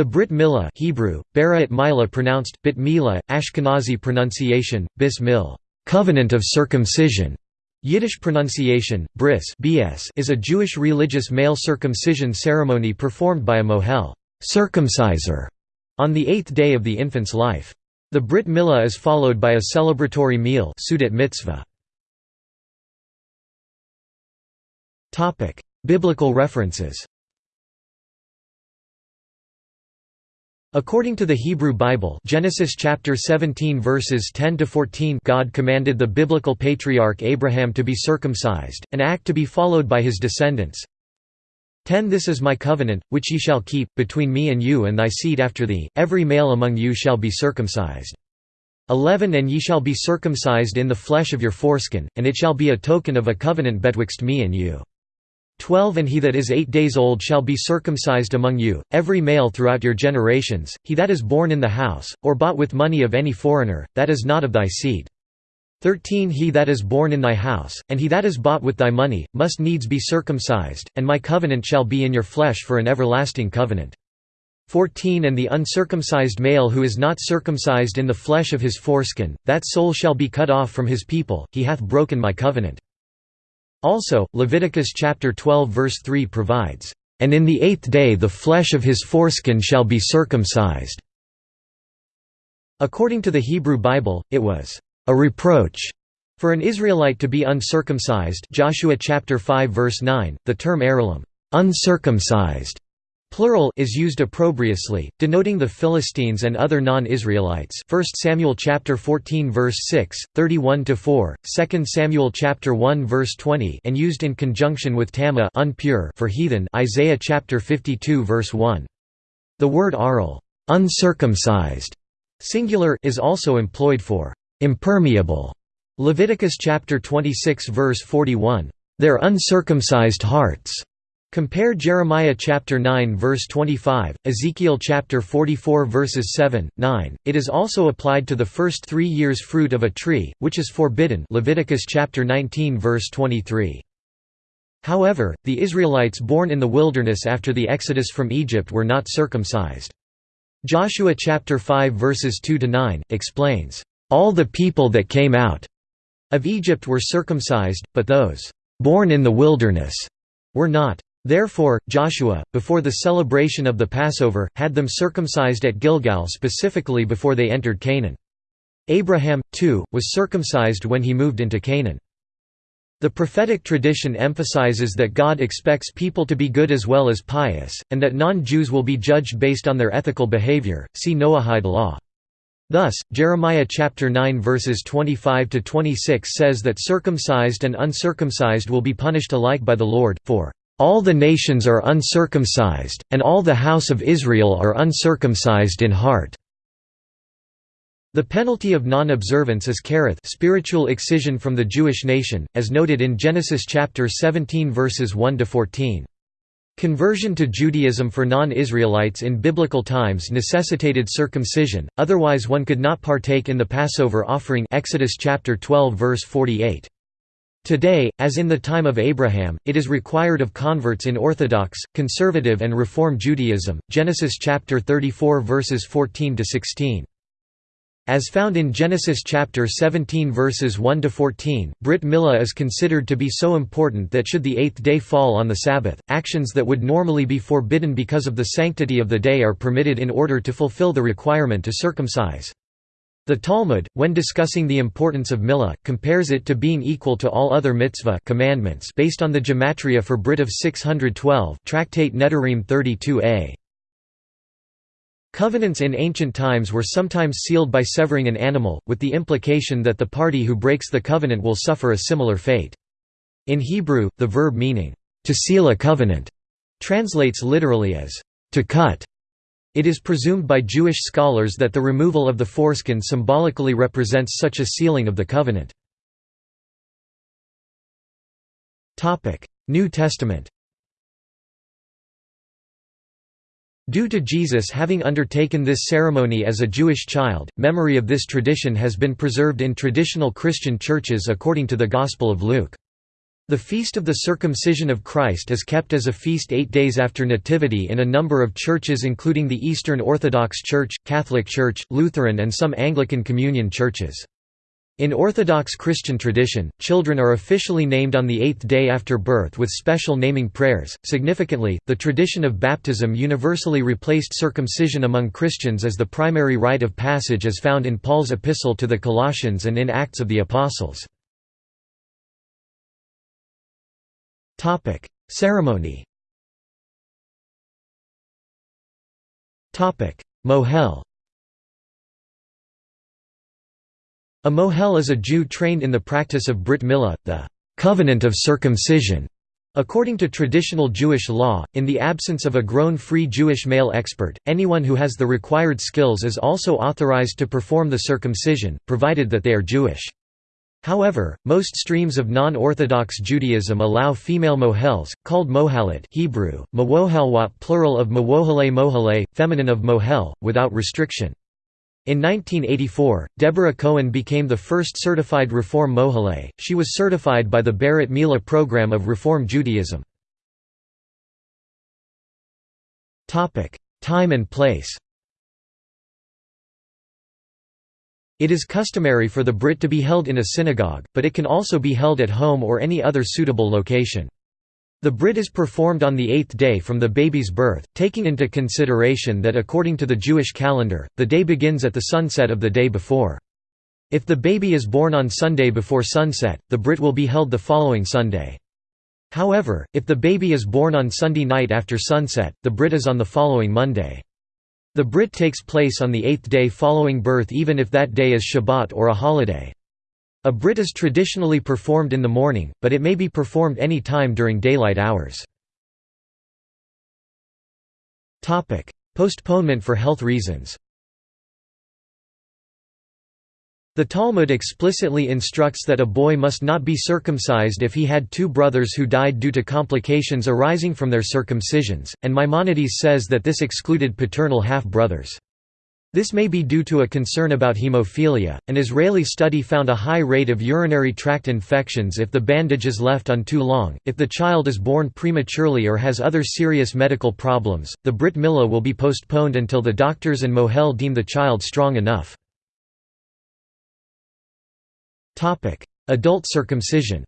The Brit Milah Hebrew, Bara at Milah pronounced, Bit Milah, Ashkenazi pronunciation, Bis Mil, covenant of circumcision. Yiddish pronunciation, bris is a Jewish religious male circumcision ceremony performed by a mohel circumciser, on the eighth day of the infant's life. The Brit Milah is followed by a celebratory meal Seudat mitzvah. Biblical references According to the Hebrew Bible Genesis chapter 17 verses 10 to 14 God commanded the biblical patriarch Abraham to be circumcised, an act to be followed by his descendants. 10 This is my covenant, which ye shall keep, between me and you and thy seed after thee, every male among you shall be circumcised. 11 And ye shall be circumcised in the flesh of your foreskin, and it shall be a token of a covenant betwixt me and you. 12 And he that is eight days old shall be circumcised among you, every male throughout your generations, he that is born in the house, or bought with money of any foreigner, that is not of thy seed. 13 He that is born in thy house, and he that is bought with thy money, must needs be circumcised, and my covenant shall be in your flesh for an everlasting covenant. 14 And the uncircumcised male who is not circumcised in the flesh of his foreskin, that soul shall be cut off from his people, he hath broken my covenant. Also, Leviticus chapter 12 verse 3 provides, "...and in the eighth day the flesh of his foreskin shall be circumcised." According to the Hebrew Bible, it was, "...a reproach." For an Israelite to be uncircumcised Joshua chapter 5 verse 9, the term Aralim uncircumcised Plural is used opprobriously, denoting the Philistines and other non-Israelites. 1 Samuel chapter 14 verse 6, 31 to 4, 2 Samuel chapter 1 verse 20, and used in conjunction with Tama unpure for heathen. Isaiah chapter 52 verse 1. The word aral, uncircumcised, singular, is also employed for impermeable. Leviticus chapter 26 verse 41, their uncircumcised hearts Compare Jeremiah chapter 9 verse 25, Ezekiel chapter 44 verses 7, 9. It is also applied to the first 3 years fruit of a tree, which is forbidden. Leviticus chapter 19 verse 23. However, the Israelites born in the wilderness after the exodus from Egypt were not circumcised. Joshua chapter 5 verses 2 to 9 explains, "All the people that came out of Egypt were circumcised, but those born in the wilderness were not." Therefore, Joshua, before the celebration of the Passover, had them circumcised at Gilgal specifically before they entered Canaan. Abraham, too, was circumcised when he moved into Canaan. The prophetic tradition emphasizes that God expects people to be good as well as pious, and that non-Jews will be judged based on their ethical behavior. See Noahide law. Thus, Jeremiah chapter 9 verses 25 to 26 says that circumcised and uncircumcised will be punished alike by the Lord for all the nations are uncircumcised, and all the house of Israel are uncircumcised in heart." The penalty of non-observance is kereth spiritual excision from the Jewish nation, as noted in Genesis chapter 17 verses 1 to 14. Conversion to Judaism for non-Israelites in biblical times necessitated circumcision, otherwise one could not partake in the Passover offering Exodus chapter 12 verse 48. Today, as in the time of Abraham, it is required of converts in Orthodox, Conservative and Reform Judaism. Genesis chapter 34 verses 14 to 16. As found in Genesis chapter 17 verses 1 to 14, Brit Milah is considered to be so important that should the eighth day fall on the Sabbath, actions that would normally be forbidden because of the sanctity of the day are permitted in order to fulfill the requirement to circumcise. The Talmud, when discussing the importance of milah, compares it to being equal to all other mitzvah commandments based on the gematria for Brit of 612 Tractate Nedarim 32a. Covenants in ancient times were sometimes sealed by severing an animal, with the implication that the party who breaks the covenant will suffer a similar fate. In Hebrew, the verb meaning, to seal a covenant, translates literally as, to cut. It is presumed by Jewish scholars that the removal of the foreskin symbolically represents such a sealing of the covenant. New Testament Due to Jesus having undertaken this ceremony as a Jewish child, memory of this tradition has been preserved in traditional Christian churches according to the Gospel of Luke. The Feast of the Circumcision of Christ is kept as a feast eight days after Nativity in a number of churches including the Eastern Orthodox Church, Catholic Church, Lutheran and some Anglican Communion churches. In Orthodox Christian tradition, children are officially named on the eighth day after birth with special naming prayers. Significantly, the tradition of baptism universally replaced circumcision among Christians as the primary rite of passage as found in Paul's epistle to the Colossians and in Acts of the Apostles. Topic: Ceremony. Topic: Mohel. A mohel is a Jew trained in the practice of Brit Milah, the covenant of circumcision. According to traditional Jewish law, in the absence of a grown free Jewish male expert, anyone who has the required skills is also authorized to perform the circumcision, provided that they are Jewish. However, most streams of non-Orthodox Judaism allow female mohels, called mohalat Hebrew, mawohelwat plural of mawohale mohale, feminine of mohel, without restriction. In 1984, Deborah Cohen became the first certified Reform mohale. She was certified by the Brit Mila program of Reform Judaism. Time and place It is customary for the Brit to be held in a synagogue, but it can also be held at home or any other suitable location. The Brit is performed on the eighth day from the baby's birth, taking into consideration that according to the Jewish calendar, the day begins at the sunset of the day before. If the baby is born on Sunday before sunset, the Brit will be held the following Sunday. However, if the baby is born on Sunday night after sunset, the Brit is on the following Monday. The Brit takes place on the eighth day following birth even if that day is Shabbat or a holiday. A Brit is traditionally performed in the morning, but it may be performed any time during daylight hours. Postponement for health reasons The Talmud explicitly instructs that a boy must not be circumcised if he had two brothers who died due to complications arising from their circumcisions, and Maimonides says that this excluded paternal half-brothers. This may be due to a concern about hemophilia. An Israeli study found a high rate of urinary tract infections if the bandage is left on too long. If the child is born prematurely or has other serious medical problems, the Brit Milah will be postponed until the doctors and Mohel deem the child strong enough. Adult circumcision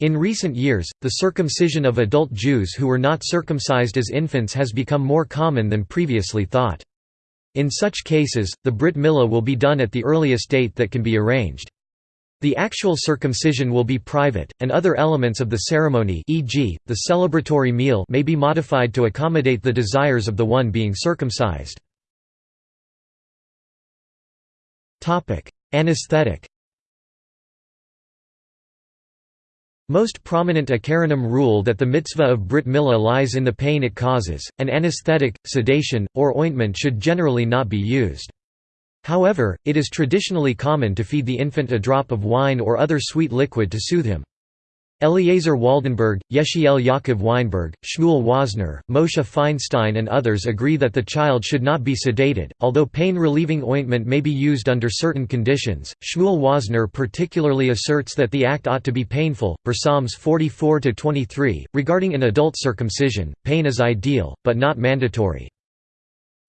In recent years, the circumcision of adult Jews who were not circumcised as infants has become more common than previously thought. In such cases, the Brit Milah will be done at the earliest date that can be arranged. The actual circumcision will be private, and other elements of the ceremony e.g., the celebratory meal may be modified to accommodate the desires of the one being circumcised. Anesthetic Most prominent Acharonim rule that the mitzvah of Brit Milah lies in the pain it causes, and anesthetic, sedation, or ointment should generally not be used. However, it is traditionally common to feed the infant a drop of wine or other sweet liquid to soothe him. Eliezer Waldenberg, Yechiel Yaakov Weinberg, Shmuel Wozner, Moshe Feinstein and others agree that the child should not be sedated, although pain-relieving ointment may be used under certain conditions. Shmuel Wozner particularly asserts that the act ought to be painful. For Psalms 44-23, regarding an adult circumcision, pain is ideal, but not mandatory.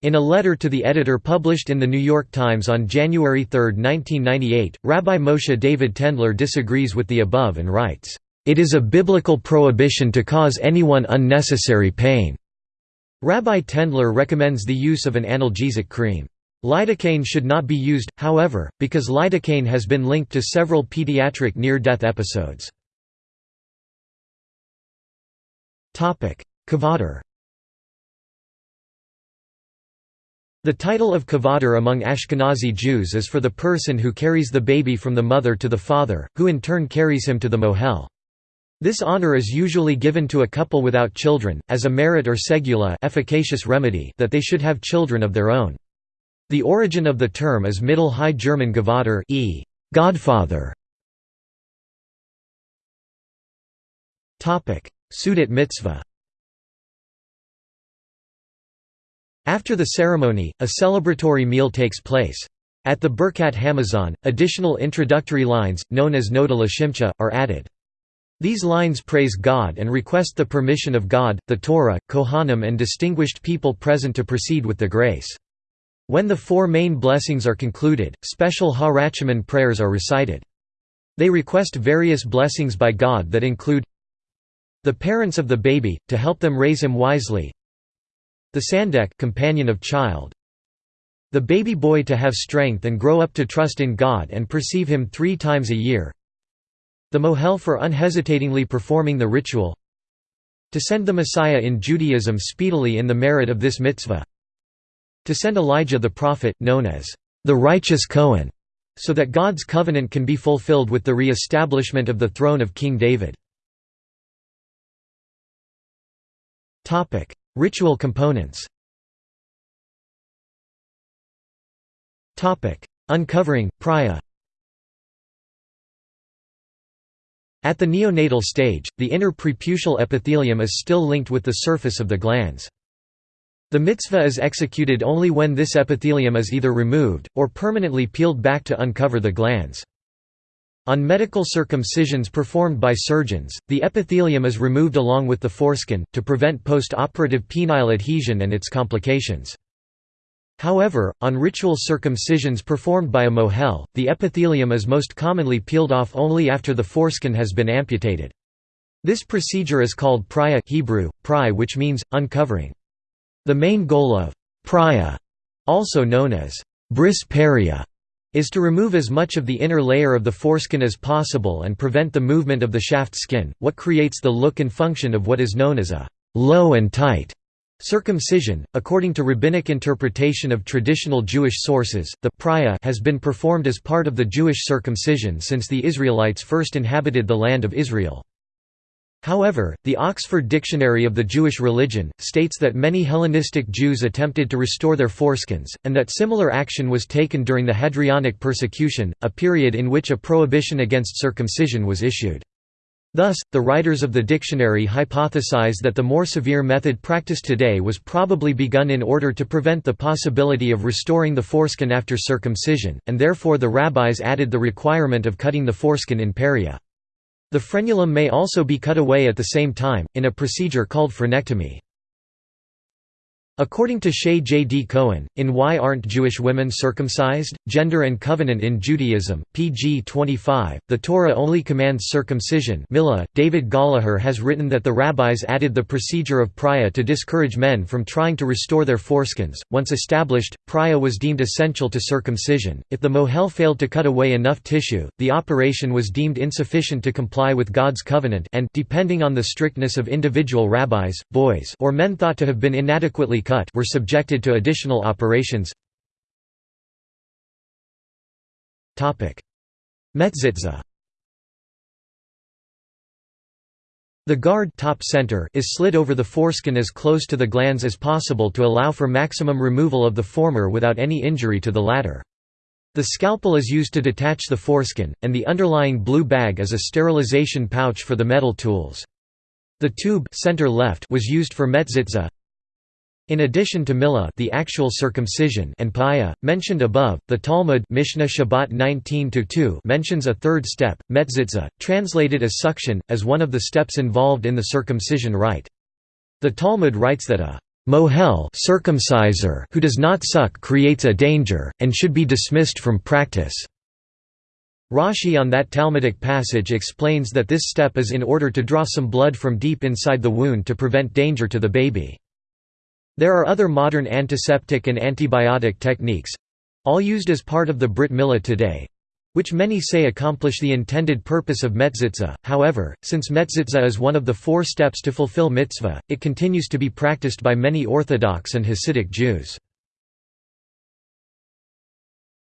In a letter to the editor published in The New York Times on January 3, 1998, Rabbi Moshe David Tendler disagrees with the above and writes, it is a biblical prohibition to cause anyone unnecessary pain. Rabbi Tendler recommends the use of an analgesic cream. Lidocaine should not be used, however, because lidocaine has been linked to several pediatric near-death episodes. Kvater The title of kvater among Ashkenazi Jews is for the person who carries the baby from the mother to the father, who in turn carries him to the mohel. This honor is usually given to a couple without children, as a merit or segula efficacious remedy that they should have children of their own. The origin of the term is Middle High German Gavater e. Godfather. Seudat mitzvah After the ceremony, a celebratory meal takes place. At the Birkat Hamazon, additional introductory lines, known as Noda Lashimcha, are added. These lines praise God and request the permission of God, the Torah, Kohanim and distinguished people present to proceed with the grace. When the four main blessings are concluded, special Ha prayers are recited. They request various blessings by God that include the parents of the baby, to help them raise him wisely the sandek companion of child the baby boy to have strength and grow up to trust in God and perceive him three times a year the mohel for unhesitatingly performing the ritual to send the Messiah in Judaism speedily in the merit of this mitzvah to send Elijah the prophet, known as the righteous Cohen, so that God's covenant can be fulfilled with the re-establishment of the throne of King David. Ritual components Uncovering, priya At the neonatal stage, the inner preputial epithelium is still linked with the surface of the glans. The mitzvah is executed only when this epithelium is either removed, or permanently peeled back to uncover the glans. On medical circumcisions performed by surgeons, the epithelium is removed along with the foreskin, to prevent post-operative penile adhesion and its complications. However, on ritual circumcisions performed by a mohel, the epithelium is most commonly peeled off only after the foreskin has been amputated. This procedure is called priya Hebrew, pry which means, uncovering. The main goal of priya, also known as bris peria, is to remove as much of the inner layer of the foreskin as possible and prevent the movement of the shaft skin, what creates the look and function of what is known as a low and tight circumcision. According to rabbinic interpretation of traditional Jewish sources, the priya has been performed as part of the Jewish circumcision since the Israelites first inhabited the land of Israel. However, the Oxford Dictionary of the Jewish Religion, states that many Hellenistic Jews attempted to restore their foreskins, and that similar action was taken during the Hadrianic persecution, a period in which a prohibition against circumcision was issued. Thus, the writers of the dictionary hypothesize that the more severe method practiced today was probably begun in order to prevent the possibility of restoring the foreskin after circumcision, and therefore the rabbis added the requirement of cutting the foreskin in peria. The frenulum may also be cut away at the same time, in a procedure called frenectomy. According to Shay J. D. Cohen, in Why Aren't Jewish Women Circumcised? Gender and Covenant in Judaism, pg 25, the Torah only commands circumcision. David Gollaher has written that the rabbis added the procedure of priya to discourage men from trying to restore their foreskins. Once established, priya was deemed essential to circumcision. If the mohel failed to cut away enough tissue, the operation was deemed insufficient to comply with God's covenant and, depending on the strictness of individual rabbis, boys or men thought to have been inadequately cut were subjected to additional operations Metzitza The guard top center is slid over the foreskin as close to the glans as possible to allow for maximum removal of the former without any injury to the latter. The scalpel is used to detach the foreskin, and the underlying blue bag is a sterilization pouch for the metal tools. The tube center left was used for metzitza, in addition to Mila the actual circumcision and Paya, mentioned above, the Talmud Mishnah Shabbat 19 mentions a third step, metzitza, translated as suction, as one of the steps involved in the circumcision rite. The Talmud writes that a mohel circumciser who does not suck creates a danger, and should be dismissed from practice. Rashi on that Talmudic passage explains that this step is in order to draw some blood from deep inside the wound to prevent danger to the baby. There are other modern antiseptic and antibiotic techniques—all used as part of the Brit Milah today, which many say accomplish the intended purpose of metzitza. However, since metzitza is one of the four steps to fulfill mitzvah, it continues to be practiced by many Orthodox and Hasidic Jews.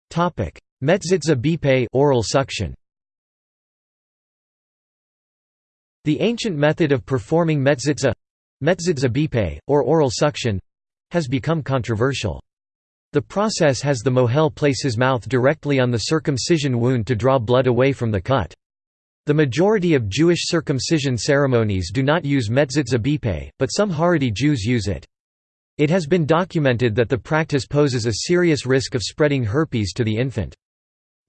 Topic: Metzitza bipe oral suction. The ancient method of performing metzitza Metzitza or oral suction has become controversial. The process has the mohel place his mouth directly on the circumcision wound to draw blood away from the cut. The majority of Jewish circumcision ceremonies do not use metzitza but some Haredi Jews use it. It has been documented that the practice poses a serious risk of spreading herpes to the infant.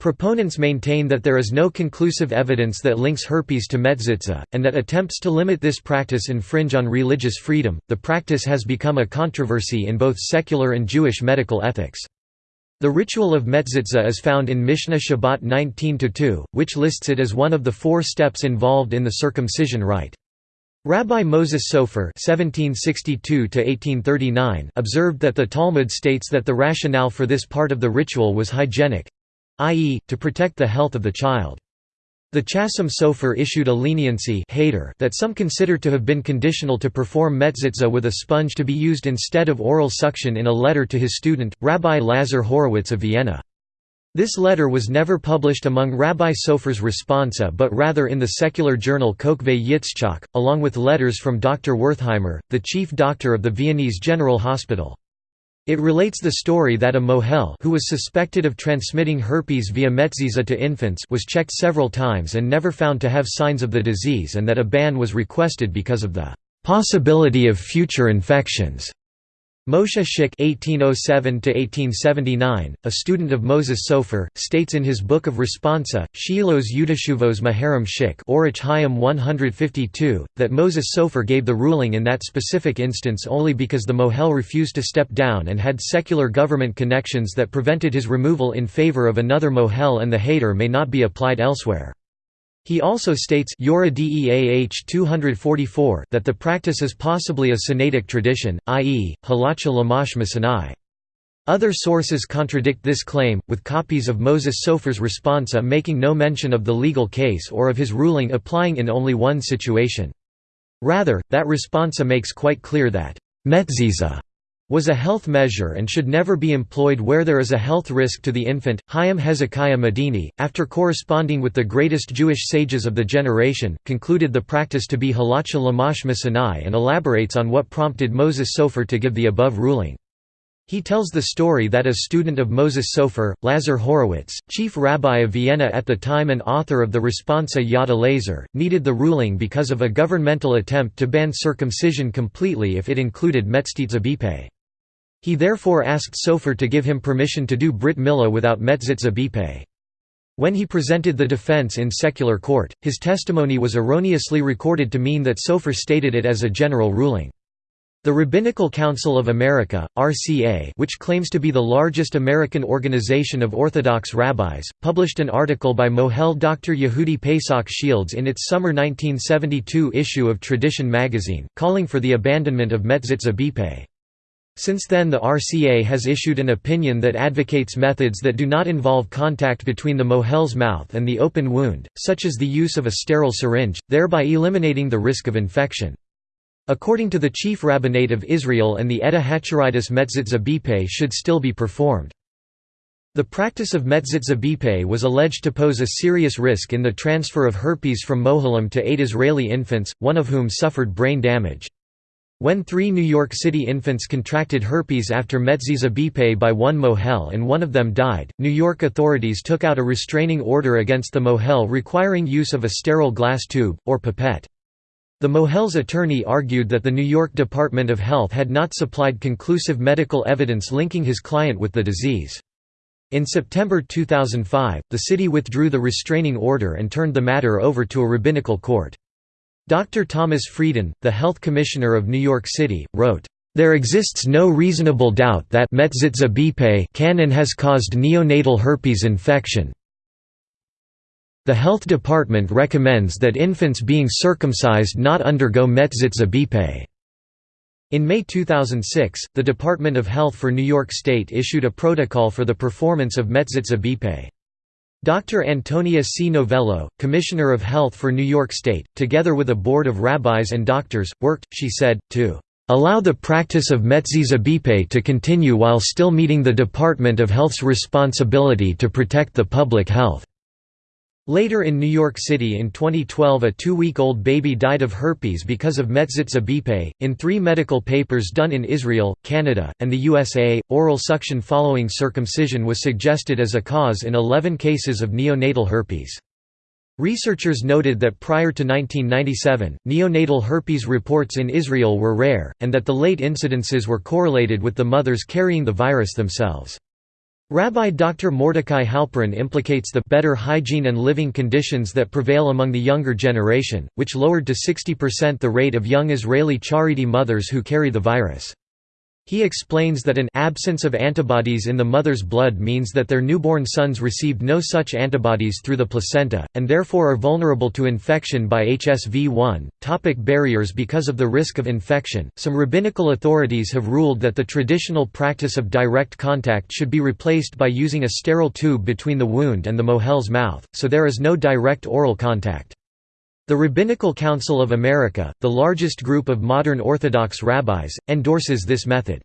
Proponents maintain that there is no conclusive evidence that links herpes to metzitza, and that attempts to limit this practice infringe on religious freedom. The practice has become a controversy in both secular and Jewish medical ethics. The ritual of metzitza is found in Mishnah Shabbat 19-2, which lists it as one of the four steps involved in the circumcision rite. Rabbi Moses Sofer (1762–1839) observed that the Talmud states that the rationale for this part of the ritual was hygienic, i.e., to protect the health of the child. The Chasam Sofer issued a leniency that some consider to have been conditional to perform metzitza with a sponge to be used instead of oral suction in a letter to his student, Rabbi Lazar Horowitz of Vienna. This letter was never published among Rabbi Sofer's responsa but rather in the secular journal Kokve Yitzchak, along with letters from Dr. Wertheimer, the chief doctor of the Viennese General Hospital. It relates the story that a mohel who was suspected of transmitting herpes via metzitza to infants was checked several times and never found to have signs of the disease and that a ban was requested because of the possibility of future infections. Moshe Schick (1807–1879), a student of Moses Sofer, states in his book of Responsa, Shilos Yudashuvos Maharam Schick, Orach Hayim 152, that Moses Sofer gave the ruling in that specific instance only because the mohel refused to step down and had secular government connections that prevented his removal in favor of another mohel, and the heter may not be applied elsewhere. He also states 244 that the practice is possibly a Sinaitic tradition, i.e., halacha l'Moshe miSinai. Other sources contradict this claim, with copies of Moses Sofer's responsa making no mention of the legal case or of his ruling applying in only one situation. Rather, that responsa makes quite clear that metzitza was a health measure and should never be employed where there is a health risk to the infant. Chaim Hezekiah Medini, after corresponding with the greatest Jewish sages of the generation, concluded the practice to be halacha l'Moshe miSinai and elaborates on what prompted Moses Sofer to give the above ruling. He tells the story that a student of Moses Sofer, Lazar Horowitz, chief rabbi of Vienna at the time and author of the Responsa Yad Elazar, needed the ruling because of a governmental attempt to ban circumcision completely if it included metzitza bipe. He therefore asked Sofer to give him permission to do Brit Milah without Metzitza. When he presented the defense in secular court, his testimony was erroneously recorded to mean that Sofer stated it as a general ruling. The Rabbinical Council of America, RCA which claims to be the largest American organization of Orthodox rabbis, published an article by Mohel Dr. Yehudi Pesach Shields in its summer 1972 issue of Tradition magazine, calling for the abandonment of Metzitza. Since then the RCA has issued an opinion that advocates methods that do not involve contact between the mohel's mouth and the open wound, such as the use of a sterile syringe, thereby eliminating the risk of infection. According to the Chief Rabbinate of Israel and the Edah HaChareidis Metzitza Bipe should still be performed. The practice of Metzitza Bipe was alleged to pose a serious risk in the transfer of herpes from Mohelim to eight Israeli infants, one of whom suffered brain damage. When three New York City infants contracted herpes after Metzitza Bipe by one mohel and one of them died, New York authorities took out a restraining order against the mohel requiring use of a sterile glass tube, or pipette. The mohel's attorney argued that the New York Department of Health had not supplied conclusive medical evidence linking his client with the disease. In September 2005, the city withdrew the restraining order and turned the matter over to a rabbinical court. Dr. Thomas Frieden, the health commissioner of New York City, wrote, "...there exists no reasonable doubt that Metzitza can and has caused neonatal herpes infection. The health department recommends that infants being circumcised not undergo Metzitza bipe." In May 2006, the Department of Health for New York State issued a protocol for the performance of Metzitza. Dr. Antonia C. Novello, Commissioner of Health for New York State, together with a board of rabbis and doctors, worked, she said, to allow the practice of Metzitza bipe to continue while still meeting the Department of Health's responsibility to protect the public health. Later in New York City in 2012 a two-week-old baby died of herpes because of Metzitza bipe. In three medical papers done in Israel, Canada, and the USA, oral suction following circumcision was suggested as a cause in 11 cases of neonatal herpes. Researchers noted that prior to 1997, neonatal herpes reports in Israel were rare, and that the late incidences were correlated with the mothers carrying the virus themselves. Rabbi Dr. Mordecai Halperin implicates the better hygiene and living conditions that prevail among the younger generation, which lowered to 60% the rate of young Israeli Haredi mothers who carry the virus. He explains that an absence of antibodies in the mother's blood means that their newborn sons received no such antibodies through the placenta, and therefore are vulnerable to infection by HSV-1. Topic barriers Because of the risk of infection, some rabbinical authorities have ruled that the traditional practice of direct contact should be replaced by using a sterile tube between the wound and the mohel's mouth, so there is no direct oral contact. The Rabbinical Council of America, the largest group of modern Orthodox rabbis, endorses this method.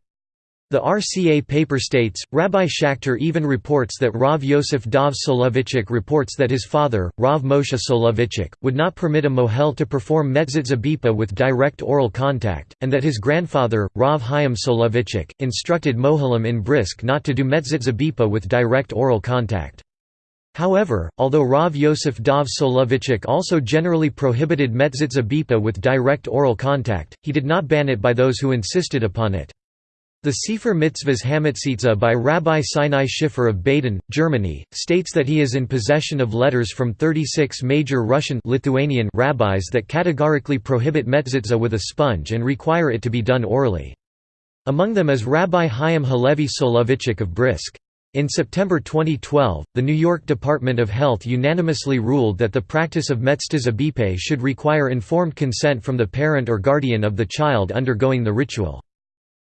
The RCA paper states, Rabbi Schachter even reports that Rav Yosef Dov Soloveitchik reports that his father, Rav Moshe Soloveitchik, would not permit a mohel to perform metzitza bipe with direct oral contact, and that his grandfather, Rav Chaim Soloveitchik, instructed mohelim in Brisk not to do metzitza bipe with direct oral contact. However, although Rav Yosef Dov Soloveitchik also generally prohibited metzitza bipe with direct oral contact, he did not ban it by those who insisted upon it. The Sefer Mitzvahs Hamatzitza by Rabbi Sinai Schiffer of Baden, Germany, states that he is in possession of letters from 36 major Russian Lithuanian rabbis that categorically prohibit metzitza with a sponge and require it to be done orally. Among them is Rabbi Chaim Halevi Soloveitchik of Brisk. In September 2012, the New York Department of Health unanimously ruled that the practice of metzitza bipe should require informed consent from the parent or guardian of the child undergoing the ritual.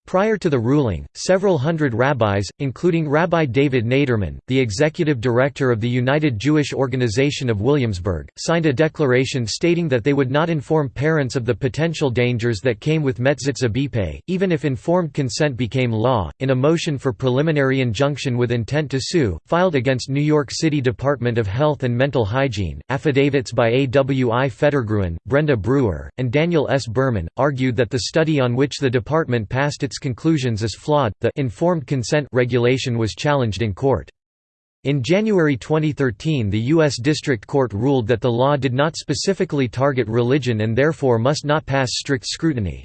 Prior to the ruling, several hundred rabbis, including Rabbi David Niederman, the executive director of the United Jewish Organization of Williamsburg, signed a declaration stating that they would not inform parents of the potential dangers that came with metzitza bipe, even if informed consent became law. In a motion for preliminary injunction with intent to sue, filed against New York City Department of Health and Mental Hygiene, affidavits by A. W. I. Federgruen, Brenda Brewer, and Daniel S. Berman, argued that the study on which the department passed its conclusions is flawed. The informed consent regulation was challenged in court. In January 2013 the U.S. District Court ruled that the law did not specifically target religion and therefore must not pass strict scrutiny.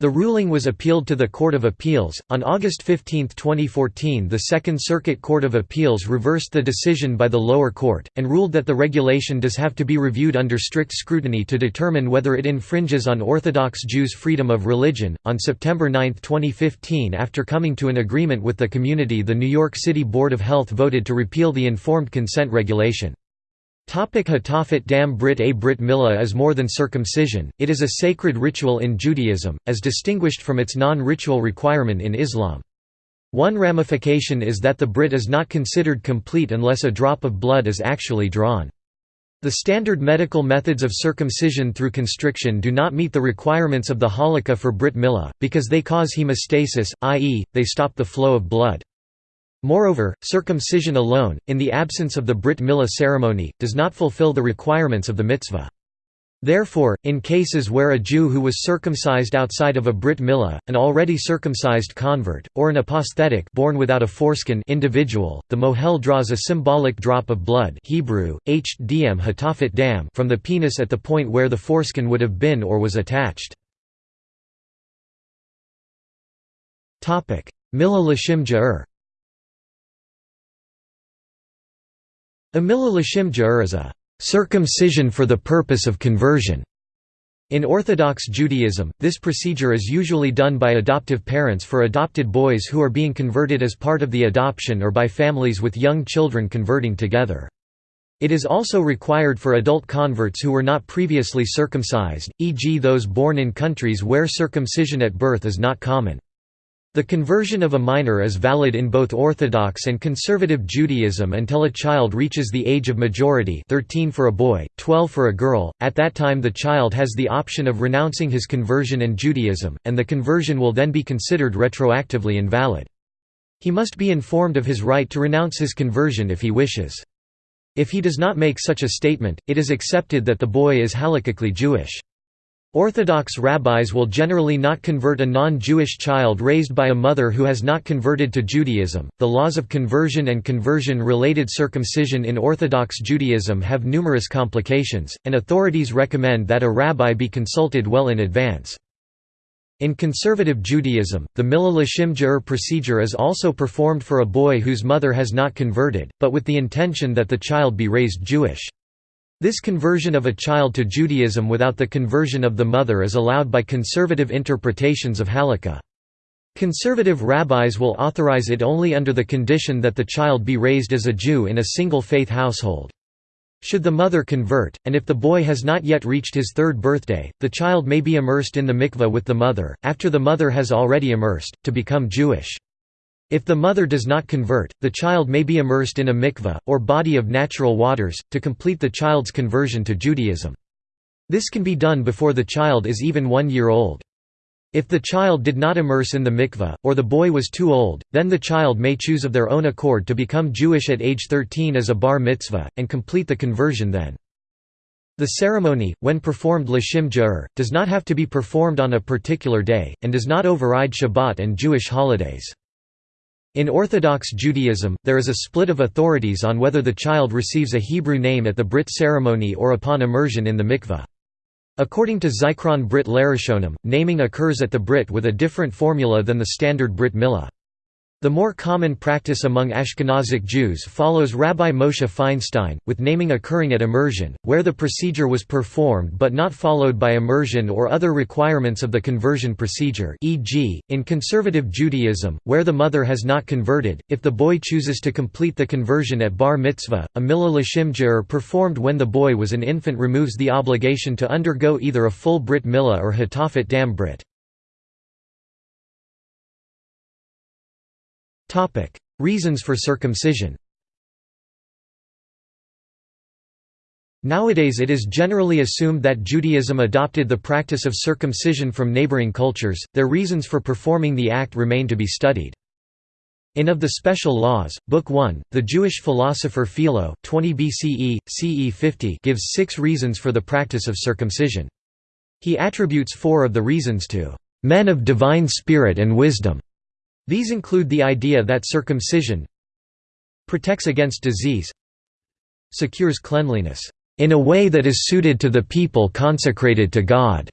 The ruling was appealed to the Court of Appeals. On August 15, 2014, the Second Circuit Court of Appeals reversed the decision by the lower court, and ruled that the regulation does have to be reviewed under strict scrutiny to determine whether it infringes on Orthodox Jews' freedom of religion. On September 9, 2015, after coming to an agreement with the community, the New York City Board of Health voted to repeal the informed consent regulation. Hatafat dam Brit A Brit Milah is more than circumcision, it is a sacred ritual in Judaism, as distinguished from its non-ritual requirement in Islam. One ramification is that the Brit is not considered complete unless a drop of blood is actually drawn. The standard medical methods of circumcision through constriction do not meet the requirements of the halakha for Brit Milah, because they cause hemostasis, i.e., they stop the flow of blood. Moreover, circumcision alone, in the absence of the Brit Milah ceremony, does not fulfill the requirements of the mitzvah. Therefore, in cases where a Jew who was circumcised outside of a Brit Milah, an already circumcised convert, or an aposthetic born without a foreskin individual, the mohel draws a symbolic drop of blood Hebrew, hdm dam from the penis at the point where the foreskin would have been or was attached. Milah l'shim ja'ur Amila Lashim Ja'ur is a circumcision for the purpose of conversion. In Orthodox Judaism, this procedure is usually done by adoptive parents for adopted boys who are being converted as part of the adoption or by families with young children converting together. It is also required for adult converts who were not previously circumcised, e.g. those born in countries where circumcision at birth is not common. The conversion of a minor is valid in both Orthodox and Conservative Judaism until a child reaches the age of majority 13 for a boy, 12 for a girl, at that time the child has the option of renouncing his conversion and Judaism, and the conversion will then be considered retroactively invalid. He must be informed of his right to renounce his conversion if he wishes. If he does not make such a statement, it is accepted that the boy is halakhically Jewish. Orthodox rabbis will generally not convert a non-Jewish child raised by a mother who has not converted to Judaism. The laws of conversion and conversion-related circumcision in Orthodox Judaism have numerous complications, and authorities recommend that a rabbi be consulted well in advance. In conservative Judaism, the Milah Ge'er procedure is also performed for a boy whose mother has not converted, but with the intention that the child be raised Jewish. This conversion of a child to Judaism without the conversion of the mother is allowed by conservative interpretations of Halakha. Conservative rabbis will authorize it only under the condition that the child be raised as a Jew in a single faith household. Should the mother convert, and if the boy has not yet reached his third birthday, the child may be immersed in the mikveh with the mother, after the mother has already immersed, to become Jewish. If the mother does not convert, the child may be immersed in a mikveh, or body of natural waters, to complete the child's conversion to Judaism. This can be done before the child is even one year old. If the child did not immerse in the mikveh, or the boy was too old, then the child may choose of their own accord to become Jewish at age 13 as a bar mitzvah, and complete the conversion then. The ceremony, when performed l'shem ge'er, does not have to be performed on a particular day, and does not override Shabbat and Jewish holidays. In Orthodox Judaism, there is a split of authorities on whether the child receives a Hebrew name at the Brit ceremony or upon immersion in the mikveh. According to Zikron Brit Larashonim, naming occurs at the Brit with a different formula than the standard Brit Milah. The more common practice among Ashkenazic Jews follows Rabbi Moshe Feinstein, with naming occurring at immersion, where the procedure was performed but not followed by immersion or other requirements of the conversion procedure e.g., in conservative Judaism, where the mother has not converted, if the boy chooses to complete the conversion at bar mitzvah, a milah ge'er performed when the boy was an infant removes the obligation to undergo either a full brit milah or hatafat dam brit. Topic: Reasons for circumcision. Nowadays it is generally assumed that Judaism adopted the practice of circumcision from neighboring cultures, their reasons for performing the act remain to be studied. In Of the Special Laws, Book 1, the Jewish philosopher Philo 20 BCE, CE 50 gives six reasons for the practice of circumcision. He attributes four of the reasons to "...men of divine spirit and wisdom." These include the idea that circumcision protects against disease secures cleanliness in a way that is suited to the people consecrated to God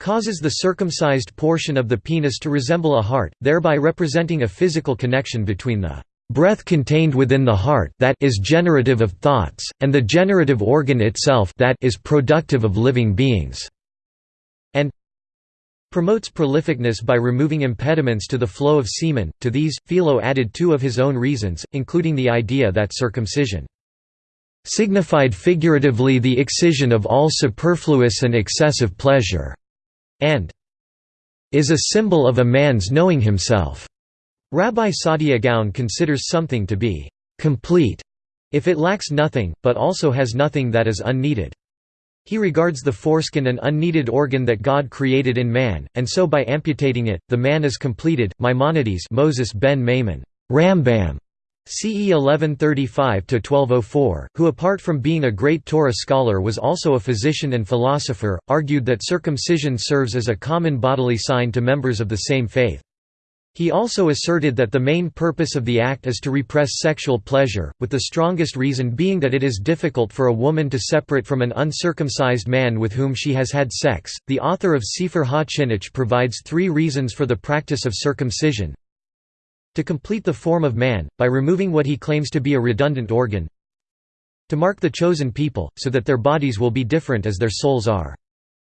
causes the circumcised portion of the penis to resemble a heart, thereby representing a physical connection between the breath contained within the heart that is generative of thoughts, and the generative organ itself that is productive of living beings promotes prolificness by removing impediments to the flow of semen. To these, Philo added two of his own reasons, including the idea that circumcision signified figuratively the excision of all superfluous and excessive pleasure, and is a symbol of a man's knowing himself. Rabbi Saadia Gaon considers something to be complete if it lacks nothing, but also has nothing that is unneeded. He regards the foreskin an unneeded organ that God created in man, and so by amputating it, the man is completed. Maimonides Moses ben Maimon, Rambam, CE 1135–1204, who apart from being a great Torah scholar was also a physician and philosopher, argued that circumcision serves as a common bodily sign to members of the same faith. He also asserted that the main purpose of the act is to repress sexual pleasure, with the strongest reason being that it is difficult for a woman to separate from an uncircumcised man with whom she has had sex. The author of Sefer HaChinuch provides three reasons for the practice of circumcision to complete the form of man, by removing what he claims to be a redundant organ, to mark the chosen people, so that their bodies will be different as their souls are.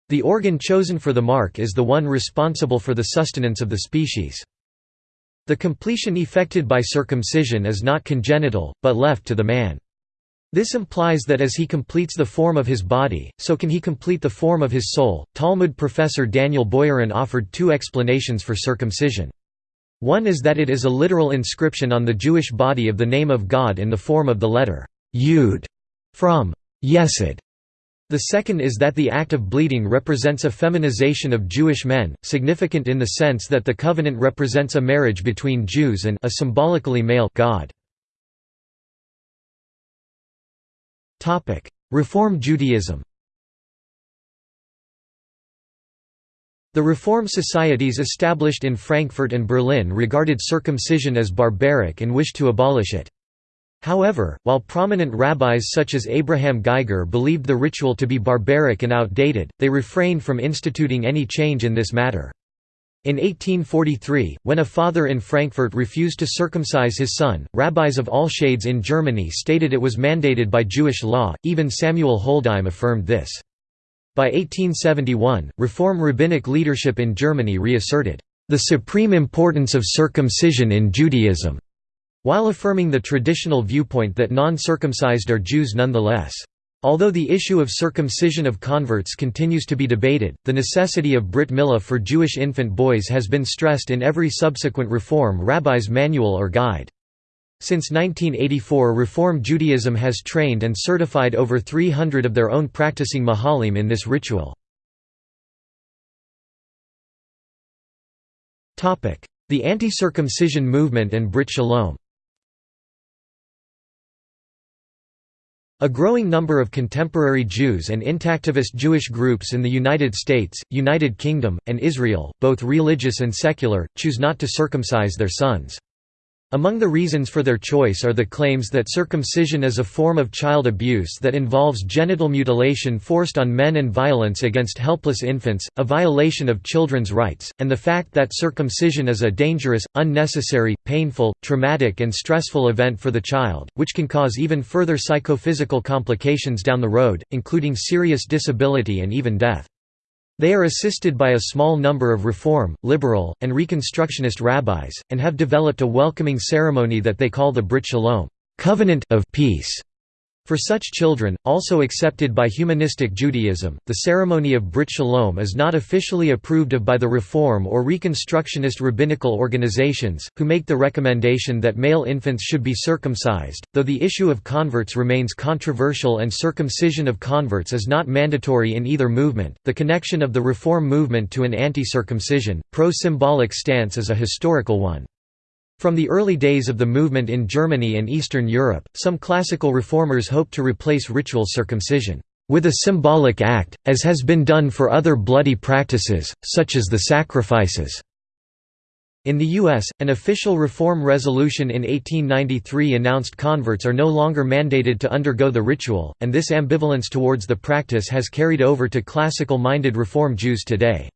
The organ chosen for the mark is the one responsible for the sustenance of the species. The completion effected by circumcision is not congenital, but left to the man. This implies that as he completes the form of his body, so can he complete the form of his soul. Talmud professor Daniel Boyarin offered two explanations for circumcision. One is that it is a literal inscription on the Jewish body of the name of God in the form of the letter Yud from Yesod, the second is that the act of bleeding represents a feminization of Jewish men, significant in the sense that the covenant represents a marriage between Jews and a symbolically male God. Topic: Reform Judaism The Reform societies established in Frankfurt and Berlin regarded circumcision as barbaric and wished to abolish it. However, while prominent rabbis such as Abraham Geiger believed the ritual to be barbaric and outdated, they refrained from instituting any change in this matter. In 1843, when a father in Frankfurt refused to circumcise his son, rabbis of all shades in Germany stated it was mandated by Jewish law, even Samuel Holdheim affirmed this. By 1871, Reform rabbinic leadership in Germany reasserted, "...the supreme importance of circumcision in Judaism", while affirming the traditional viewpoint that non-circumcised are Jews nonetheless. Although the issue of circumcision of converts continues to be debated, the necessity of Brit Milah for Jewish infant boys has been stressed in every subsequent Reform rabbi's manual or guide. Since 1984 Reform Judaism has trained and certified over 300 of their own practicing mohelim in this ritual. The anti-circumcision movement and Brit Shalom A growing number of contemporary Jews and intactivist Jewish groups in the United States, United Kingdom, and Israel, both religious and secular, choose not to circumcise their sons. Among the reasons for their choice are the claims that circumcision is a form of child abuse that involves genital mutilation forced on men and violence against helpless infants, a violation of children's rights, and the fact that circumcision is a dangerous, unnecessary, painful, traumatic and stressful event for the child, which can cause even further psychophysical complications down the road, including serious disability and even death. They are assisted by a small number of Reform, Liberal, and Reconstructionist rabbis, and have developed a welcoming ceremony that they call the Brit Shalom covenant of peace", for such children, also accepted by humanistic Judaism, the ceremony of Brit Shalom is not officially approved of by the Reform or Reconstructionist rabbinical organizations, who make the recommendation that male infants should be circumcised, though the issue of converts remains controversial and circumcision of converts is not mandatory in either movement. The connection of the Reform movement to an anti circumcision, pro symbolic stance is a historical one. From the early days of the movement in Germany and Eastern Europe, some classical reformers hoped to replace ritual circumcision with a symbolic act, as has been done for other bloody practices, such as the sacrifices. In the U.S., an official reform resolution in 1893 announced converts are no longer mandated to undergo the ritual, and this ambivalence towards the practice has carried over to classical-minded Reform Jews today.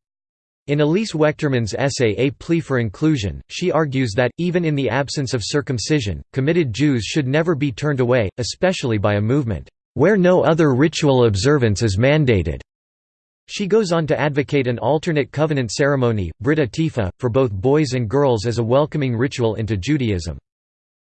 In Elyse Wechterman's essay A Plea for Inclusion, she argues that, even in the absence of circumcision, committed Jews should never be turned away, especially by a movement, "...where no other ritual observance is mandated." She goes on to advocate an alternate covenant ceremony, Brit Atifa, for both boys and girls as a welcoming ritual into Judaism.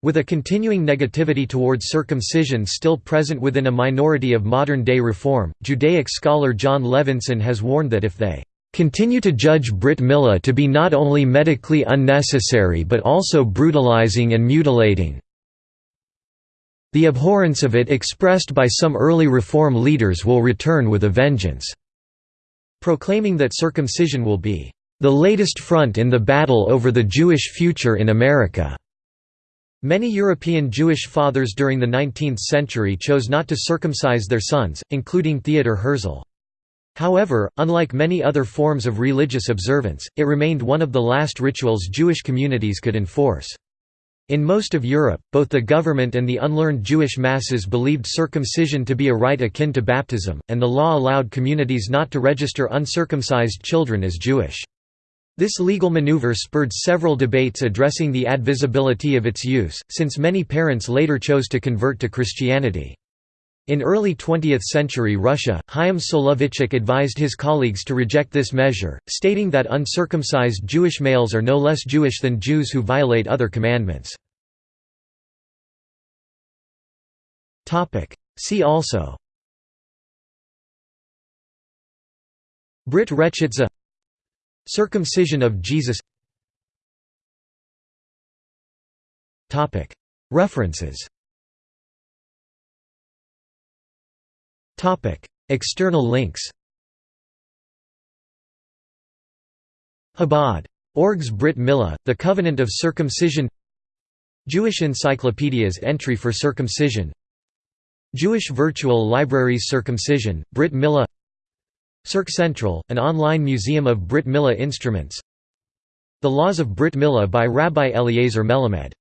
With a continuing negativity towards circumcision still present within a minority of modern-day Reform, Judaic scholar Jon Levenson has warned that if they continue to judge Brit Milah to be not only medically unnecessary but also brutalizing and mutilating. The abhorrence of it expressed by some early Reform leaders will return with a vengeance." Proclaiming that circumcision will be, "...the latest front in the battle over the Jewish future in America." Many European Jewish fathers during the 19th century chose not to circumcise their sons, including Theodor Herzl. However, unlike many other forms of religious observance, it remained one of the last rituals Jewish communities could enforce. In most of Europe, both the government and the unlearned Jewish masses believed circumcision to be a rite akin to baptism, and the law allowed communities not to register uncircumcised children as Jewish. This legal maneuver spurred several debates addressing the advisability of its use, since many parents later chose to convert to Christianity. In early 20th century Russia, Chaim Soloveitchik advised his colleagues to reject this measure, stating that uncircumcised Jewish males are no less Jewish than Jews who violate other commandments. See also. Brit Rechitza. Circumcision of Jesus. References External links Chabad.org's Brit Milah, The Covenant of Circumcision Jewish Encyclopedia's entry for circumcision Jewish Virtual Libraries Circumcision, Brit Milah Cirque Central, an online museum of Brit Mila instruments The Laws of Brit Mila by Rabbi Eliezer Melamed